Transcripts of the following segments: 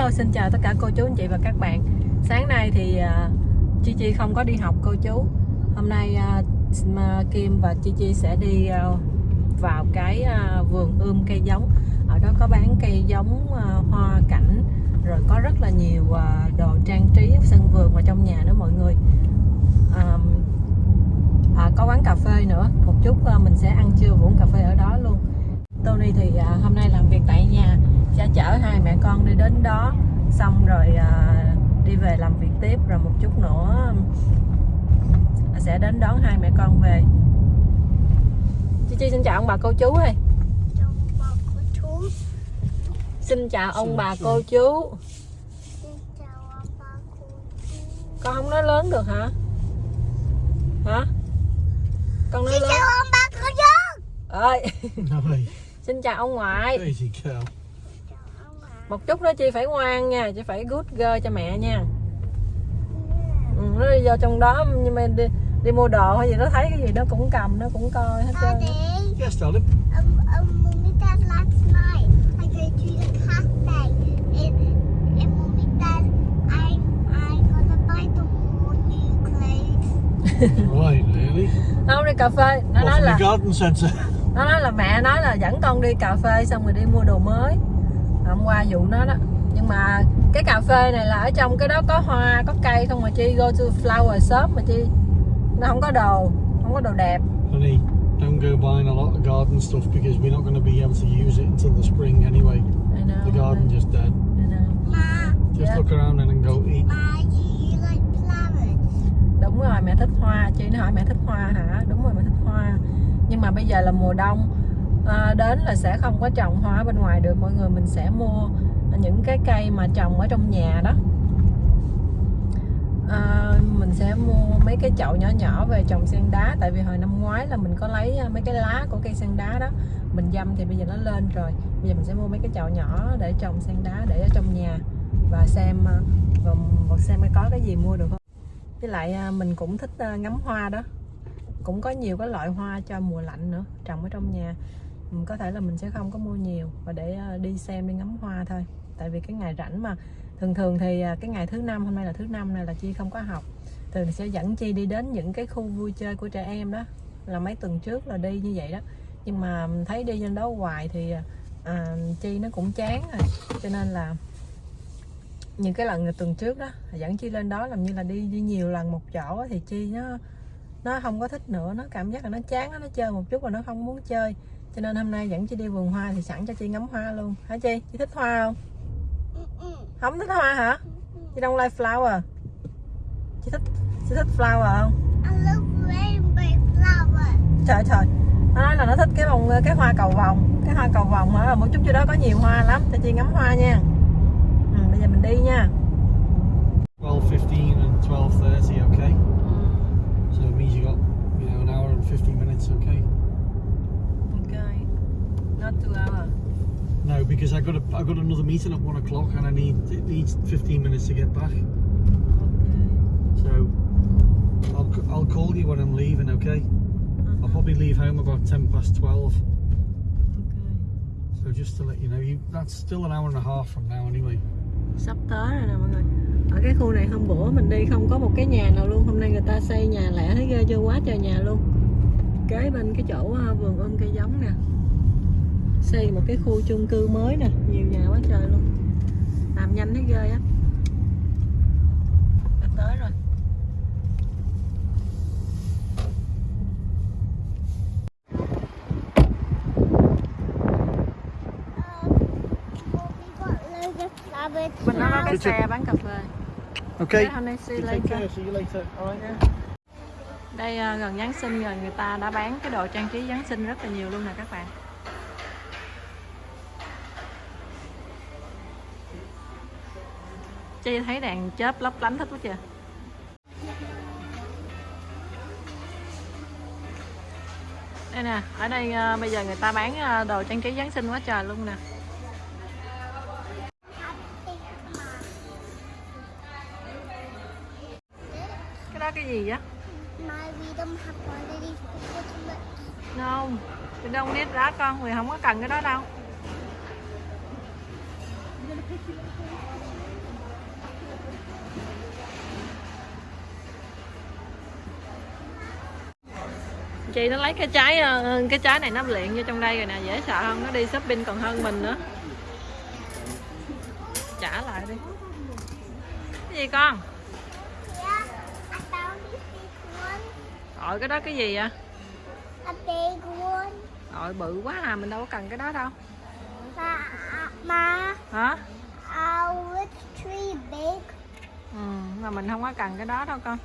Hello xin chào tất cả cô chú anh chị và các bạn. Sáng nay thì uh, Chi Chi không có đi học cô chú. Hôm nay uh, Kim và Chi Chi sẽ đi uh, vào cái uh, vườn ươm cây giống. Ở đó có bán cây giống uh, hoa cảnh Rồi có rất là nhiều uh, đồ trang trí sân vườn và trong nhà nữa mọi người. Uh, Có quán cà phê nữa. Một chút uh, mình sẽ ăn trưa và uống cà phê ở đó luôn. Tony thì uh, hôm nay làm việc tại nhà sẽ chở hai mẹ con đi đến đó xong rồi à, đi về làm việc tiếp rồi một chút nữa à, sẽ đến đón hai mẹ con về. Chi Chi xin chào ông bà cô chú ơi. Xin chào ông bà cô chú. Con không nói lớn được hả? Hả? Con nói lớn. ông bà cô chú. Ơi. Xin chào ông ngoại. Một chút nữa chi phải ngoan nha chị phải good girl cho mẹ nha. Ừ, nó đi vô trong đó nhưng mà đi, đi mua đồ hay gì nó thấy cái gì nó cũng cầm nó cũng coi hết trơn. Yes, darling. um, um, mommy dad last night. I go to the cafe and, and mommy dad I I gonna buy the more new clothes. Right, really? không đi cà phê. Nó Off nói là garden nó nói là mẹ nói là dẫn con đi cà phê xong rồi đi mua đồ mới hôm qua vụ nó đó nhưng mà cái cà phê này là ở trong cái đó có hoa có cây không mà chi go to flower shop mà chi nó không có đồ không có đồ đẹp Honey, don't go buying a lot of garden stuff because we're not going to be able to use it until the spring anyway. I know, The garden just dead. I know. Ma, Just Yeah. look around and then go eat. Ma, do you like flowers? đúng rồi mẹ thích hoa chị nó hỏi mẹ thích hoa hả đúng rồi mẹ thích hoa nhưng mà bây giờ là mùa đông à, đến là sẽ không có trồng hoa bên ngoài được mọi người mình sẽ mua những cái cây mà trồng ở trong nhà đó. À, mình sẽ mua mấy cái chậu nhỏ nhỏ về trồng sen đá tại vì hồi năm ngoái là mình có lấy à, mấy cái lá của cây sen đá đó mình dâm thì bây giờ nó lên rồi. Bây giờ mình sẽ mua mấy cái chậu nhỏ để trồng sen đá để ở trong nhà và xem à, và, và xem có cái gì mua được không. Với lại à, mình cũng thích ngắm hoa đó. Cũng có nhiều cái loại hoa cho mùa lạnh nữa trồng ở trong nhà. Ừ, có thể là mình sẽ không có mua nhiều và để ờ, đi xem đi ngắm hoa thôi. Tại vì cái ngày rảnh mà thường thường thì ờ, cái ngày thứ năm hôm nay là thứ năm này là chi không có học thường sẽ dẫn chi đi đến những cái khu vui chơi của trẻ em đó là mấy tuần trước là đi như vậy đó. Nhưng mà thấy đi lên đó hoài thì ờ, à, chi nó cũng chán rồi. Cho nên là những cái lần tuần trước đó dẫn chi lên đó làm như là đi đi nhiều lần một chỗ thì chi nó nó không có thích nữa nó cảm giác là nó chán nó chơi một chút và nó không muốn chơi cho nên hôm nay dẫn chi đi vườn hoa thì sẵn cho chi ngắm hoa luôn. Hả chi chi thích hoa không? Không thích hoa hả? Chi don't like flower. Chị thích chị thích flower không? I love rainbow flowers. trời trời. Nó nói là nó thích cái bông cái hoa cầu vồng cái hoa cầu vồng ở một chút chỗ đó có nhiều hoa lắm. Cho chị ngắm hoa nha. Ừ, bây giờ mình đi nha. 12.15 and 12.30, okay? So it means you got, you know, an hour and 50 minutes, okay not two hour No, because I got a, I got another meeting at one o'clock and I need, it needs 15 minutes to get back. So I'll, I'll call you when I'm leaving, okay? I'll probably leave home about 10 past 12. So just to let you know, you that's still an hour and a half from now anyway. sắp tới rồi nè mọi người ở cái khu này hôm bữa mình đi không có một cái nhà nào luôn hôm nay người ta xây nhà lẻ thấy ghê chưa quá trời nhà luôn kế bên cái chỗ à, vườn ươm cây giống nè xây một cái khu chung cư mới nè. Nhiều nhà quá trời luôn. Làm nhanh thấy ghê á. Đã tới rồi. Đó có cái xe bán cà phê. Okay. Right. Đây à, gần Giáng sinh rồi người ta đã bán cái đồ trang trí Giáng sinh rất là nhiều luôn nè các bạn. Chi thấy đèn chớp lấp lánh thích quá chưa? Đây nè, ở đây à, bây giờ người ta bán à, đồ trang trí Giáng sinh quá trời luôn nè. Cái đó cái gì vậy Không, mình đâu need that con, người không có cần cái đó đâu. Chị nó lấy cái trái ờ, cái trái này nó luyện vô trong đây rồi nè dễ sợ không nó đi shopping còn hơn mình nữa. Trả lại đi. Cái gì con? Rồi cái đó cái gì vậy? Rồi bự quá à mình đâu có cần cái đó đâu. Ma, ma, hả? Our tree big. ừ mà mình không có cần cái đó đâu con.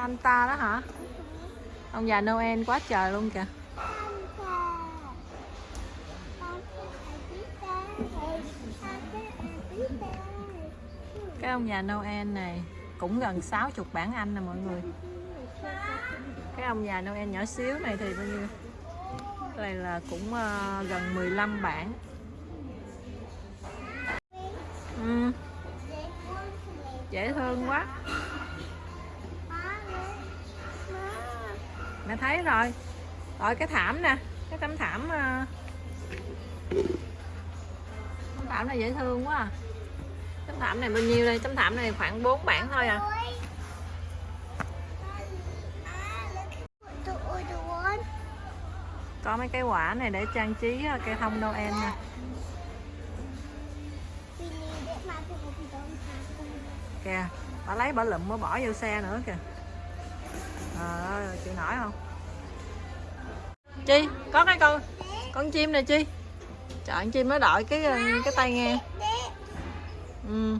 Santa đó hả? Ông già Noel quá trời luôn kìa. Cái ông già Noel này cũng gần 60 bản Anh nè mọi người. Cái ông già Noel nhỏ xíu này thì bao nhiêu cái này là cũng ờ, gần 15 bản. Ừ, dễ thương quá. Mẹ thấy rồi. Rồi, cái thảm nè, cái tấm thảm ờ, tấm thảm này dễ thương quá à. tấm thảm này bao nhiêu đây? Tấm thảm này khoảng 4 bản thôi à. Có mấy cái quả này để trang trí ờ, cây thông Noel nè. Kìa, bà lấy bà lụm, bà bỏ vô xe nữa kìa ơi chịu nổi không? Chi có cái con con chim này chi. Trời con chim nó đội cái cái tay nghe. ừ.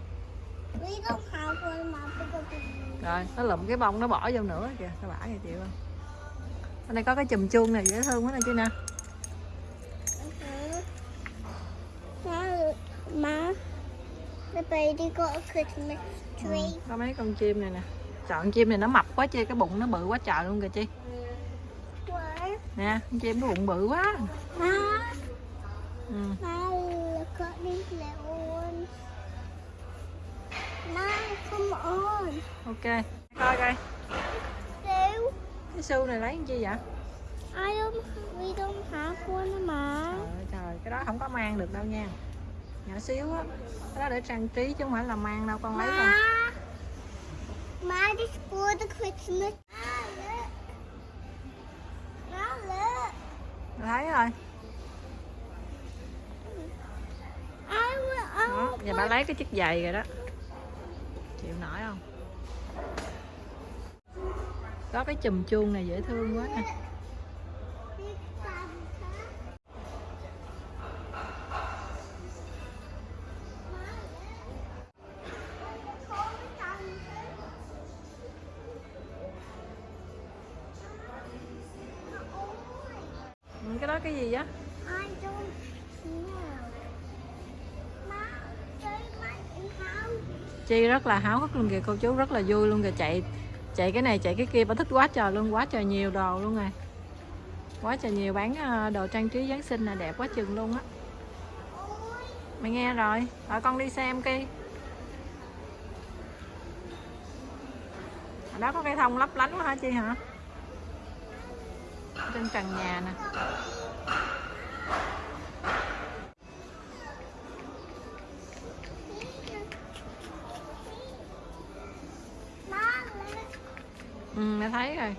rồi nó lụm cái bông nó bỏ vô nữa kìa nó bả kìa chịu không? Bên đây có cái chùm chuông này dễ thương quá nè chi nè. The baby got a Christmas tree. có mấy con chim này nè trời con chim này nó mập quá chi cái bụng nó bự quá trời luôn kìa chi. Nè con chim nó bụng bự quá. Ừ. ok coi coi. Cái xu này lấy con chi vậy? I don't, we don't have one. Trời trời, cái đó không có mang được đâu nha. Nhỏ xíu á Cái đó để trang trí chứ không phải là mang đâu con lấy con Ma, just for the Christmas. Look. Look. Thấy rồi đó, Giờ bà lấy cái chiếc giày rồi đó Chịu nổi không Có cái chùm chuông này dễ thương quá nè Chi rất là háo hức luôn kìa, Cô chú rất là vui luôn kìa. Chạy chạy cái này, chạy cái kia, Bà thích quá trời luôn, Quá trời nhiều đồ luôn rồi Quá trời nhiều bán ờ, đồ trang trí Giáng sinh là đẹp quá chừng luôn á. Mày nghe rồi Rồi con đi xem kia Ở đó có cây thông lấp lánh quá hả Chi hả? Trên trần nhà nè. Ừ mẹ thấy rồi.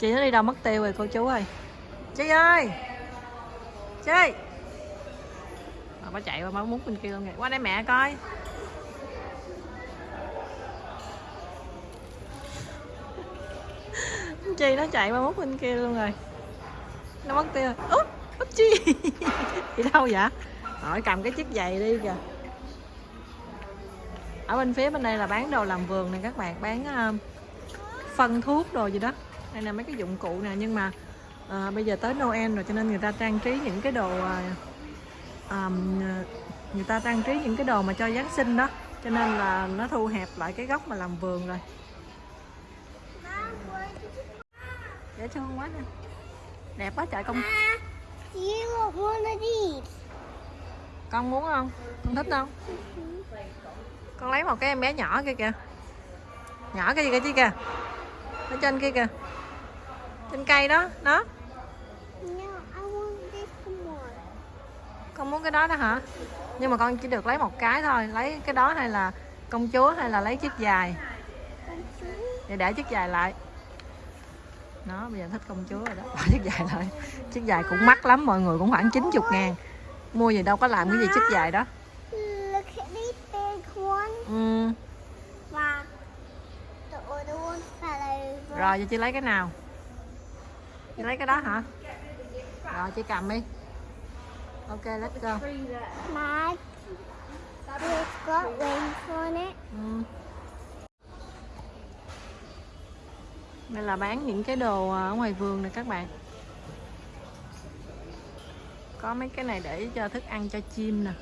Chị nó đi đâu mất tiêu rồi cô chú ơi. Chị ơi! Chị! Mà Bà chạy qua má muốn bên kia luôn kìa. Qua đây mẹ coi. Chi nó chạy qua mất bên kia luôn rồi. Nó mất tiêu rồi. Úp! Chi? Đi đâu vậy? Hỏi cầm cái chiếc giày đi kìa. Ở bên phía bên đây là bán đồ làm vườn này các bạn bán uh, phân thuốc đồ gì đó đây là mấy cái dụng cụ nè nhưng mà ờ, bây giờ tới Noel rồi cho nên người ta trang trí những cái đồ ờm, ờ, người ta trang trí những cái đồ mà cho Giáng sinh đó. Cho nên là nó thu hẹp lại cái góc mà làm vườn rồi. Dễ thương quá nè đẹp quá trời of these? con muốn không? Con thích không? Con lấy một cái em bé nhỏ kia kìa. Nhỏ cái gì kia chứ kìa? Ở trên kia kìa trên cây đó đó. Con muốn cái đó đó hả? Nhưng mà con chỉ được lấy một cái thôi. Lấy cái đó hay là công chúa hay là lấy chiếc dài để để chiếc dài lại. Nó bây giờ thích công chúa rồi đó. Bỏ chiếc dài lại. Chiếc dài cũng mắc lắm mọi người cũng khoảng 90 ngàn. Mua gì đâu có làm cái gì chiếc dài đó. Ừ. Rồi giờ chị lấy cái nào chị lấy cái đó hả rồi chị cầm đi ok let's go. It's got wings on it. ừ. đây là bán những cái đồ ở ngoài vườn này các bạn có mấy cái này để cho thức ăn cho chim nè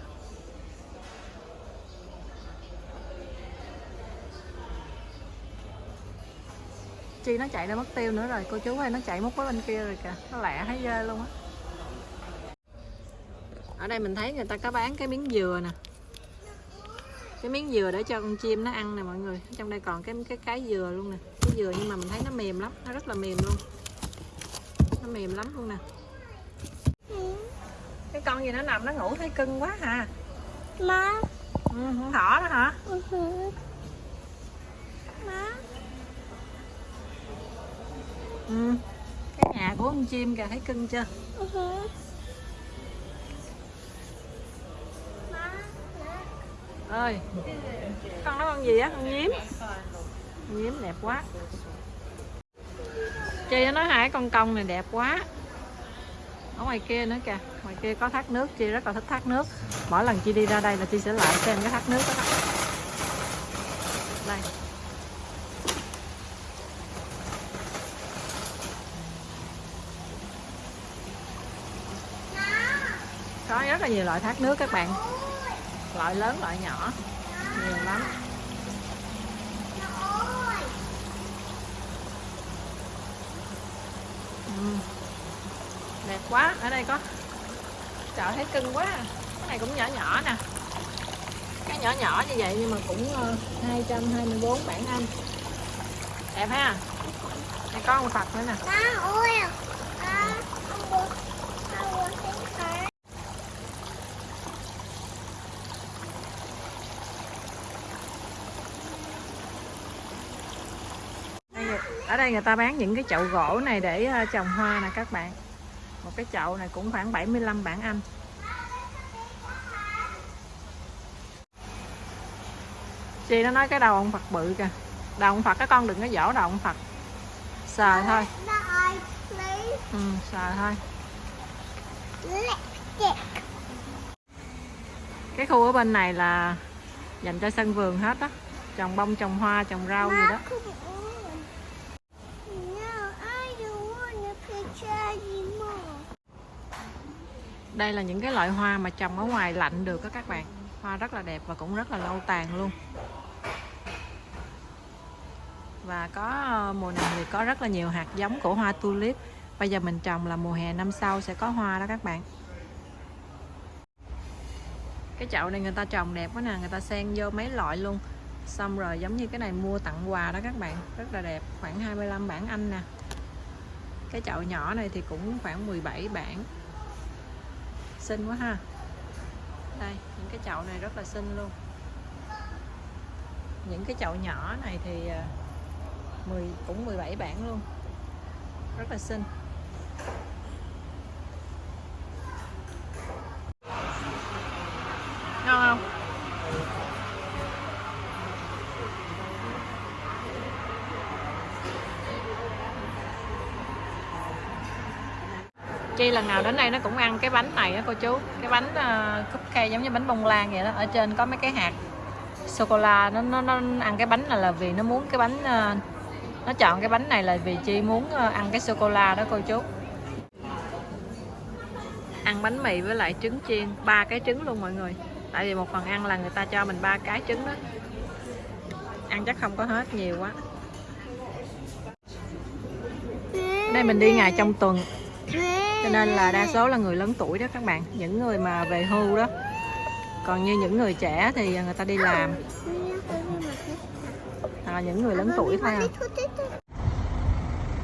chi nó chạy ra mất tiêu nữa rồi cô chú ơi nó chạy mất với bên kia rồi kìa. Nó lẹ thấy ghê luôn á. Ở đây mình thấy người ta có bán cái miếng dừa nè. Cái miếng dừa để cho con chim nó ăn nè mọi người. Trong đây còn cái cái cái dừa luôn nè. Cái dừa nhưng mà mình thấy nó mềm lắm nó rất là mềm luôn. Nó mềm lắm luôn nè. Cái con gì nó nằm nó ngủ thấy cưng quá hà Ma. ừ, con thỏ đó hả? Uh-huh. Ừ. cái nhà của con chim kìa, thấy cưng chưa? Uh-huh. Ơi, con nó con gì á? Con nhím. Con nhím đẹp quá. Chị nó nói hai con công này đẹp quá. Ở ngoài kia nữa kìa. Ngoài kia có thác nước chị rất là thích thác nước. Mỗi lần chị đi ra đây là chị sẽ lại xem cái thác nước đó. đây. Có rất là nhiều loại thác nước các bạn. Loại lớn, loại nhỏ. Nhiều lắm. Ừ. đẹp quá, ở đây có. Trời, thấy cưng quá. Cái này cũng nhỏ nhỏ nè. Cái nhỏ nhỏ như vậy nhưng mà cũng ờ, 224 bản Anh. Đẹp ha? Đây có một Phật nữa nè Ma, oil. Ma, I want, I want this card. Đây người- ở đây người ta bán những cái chậu gỗ này để ờ, trồng hoa nè các bạn. Một cái chậu này cũng khoảng 75 bảng Anh. Chị nó nói cái đầu ông Phật bự kìa. Đầu ông Phật cái con đừng có dỗ đầu ông Phật. Sờ thôi. ừ, sờ thôi. Cái khu ở bên này là dành cho sân vườn hết á. Trồng bông trồng hoa trồng rau gì đó Ma, come on. No, I don't want a picture anymore đây là những cái loại hoa mà trồng ở ngoài lạnh được đó các bạn. Hoa rất là đẹp và cũng rất là lâu tàn luôn. Và có ờ, mùa này thì có rất là nhiều hạt giống của hoa tulip. Bây giờ mình trồng là mùa hè năm sau sẽ có hoa đó các bạn. Cái chậu này người ta trồng đẹp quá nè, người ta xen vô mấy loại luôn. Xong rồi giống như cái này mua tặng quà đó các bạn, rất là đẹp. Khoảng 25 bản Anh nè. Cái chậu nhỏ này thì cũng khoảng 17 bản xinh quá ha. Đây, những cái chậu này rất là xinh luôn. Những cái chậu nhỏ này thì à, 10 cũng 17 bản luôn. Rất là xinh. Ngon không? Lần nào đến đây nó cũng ăn cái bánh này á cô chú. Cái bánh uh, cupcake giống như bánh bông lan vậy đó. Ở trên có mấy cái hạt sô cô la nó, nó nó ăn cái bánh này là vì nó muốn cái bánh uh, nó chọn cái bánh này là vì chi muốn uh, ăn cái sô cô la đó cô chú. Ăn bánh mì với lại trứng chiên. Ba cái trứng luôn mọi người. Tại vì một phần ăn là người ta cho mình ba cái trứng đó. Ăn chắc không có hết nhiều quá. Đây mình đi ngày trong tuần cho nên là đa số là người lớn tuổi đó các bạn. Những người mà về hưu đó. Còn như những người trẻ thì người ta đi làm. Hoặc là những người lớn tuổi thôi à.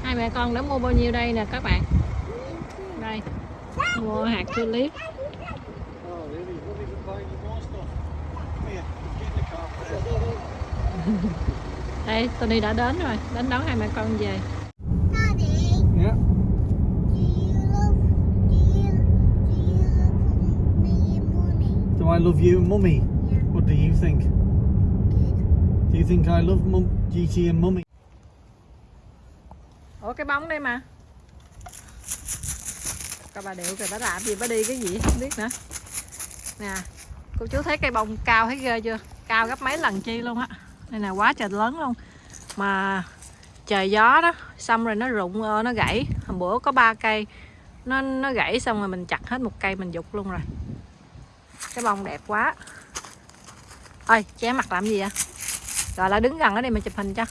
Hai mẹ con đã mua bao nhiêu đây nè các bạn? Đây, mua hạt tulip đây, Tony đã đến rồi, đến đón hai mẹ con về. I love you and mummy? Yeah, What do you think? good. Do you think I love mum, GT and mummy? ủa cái bóng đây mà. Coi bà điệu kìa bà làm gì bà đi cái gì? Không biết nữa. Nè cô chú thấy cây bông cao thấy ghê chưa? Cao gấp mấy lần chi luôn á. Đây nè quá trời lớn luôn. Mà trời gió đó xong rồi nó rụng ờ, nó gãy. Hôm bữa có ba cây. Nó nó gãy xong rồi mình chặt hết một cây mình dục luôn rồi cái bông đẹp quá. Ơi che mặt làm gì vậy? Rồi là đứng gần ở đây mà chụp hình cho.